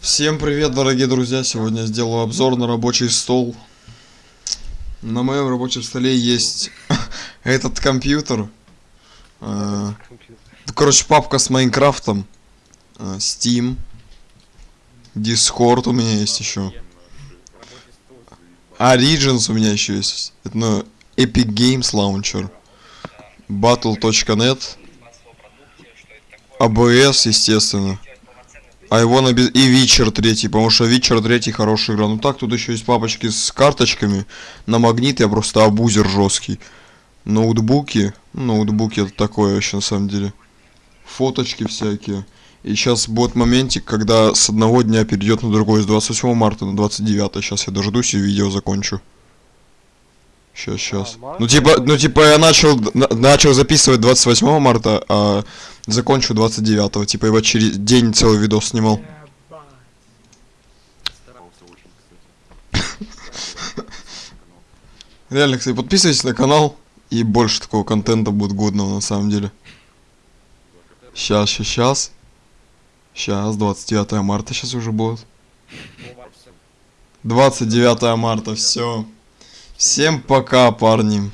Всем привет, дорогие друзья! Сегодня я сделаю обзор на рабочий стол. На моем рабочем столе есть этот компьютер. Э, Короче, папка с Майнкрафтом. э, Steam. Discord у меня есть еще. Origins у меня еще есть. Это ну, Epic Games Launcher. Battle.net. ABS, естественно. А его на без- и Witcher 3, потому что Witcher 3 хорошая игра. Ну так, тут еще есть папочки с карточками. На магнит я просто абузер жесткий. Ноутбуки. Ноутбуки это такое вообще на самом деле. Фоточки всякие. И сейчас будет моментик, когда с одного дня перейдет на другой, с 28 марта на 29. Сейчас я дождусь и видео закончу. Сейчас, сейчас. март Ну типа, ну типа я начал, на- начал записывать 28 марта, а закончу 29. Типа вот через день целый видос снимал. Реально, кстати, подписывайтесь на канал, и больше такого контента будет годного на самом деле. Сейчас, сейчас, сейчас. Сейчас, 29 марта сейчас уже будет. 29 марта, все. Всем пока, парни.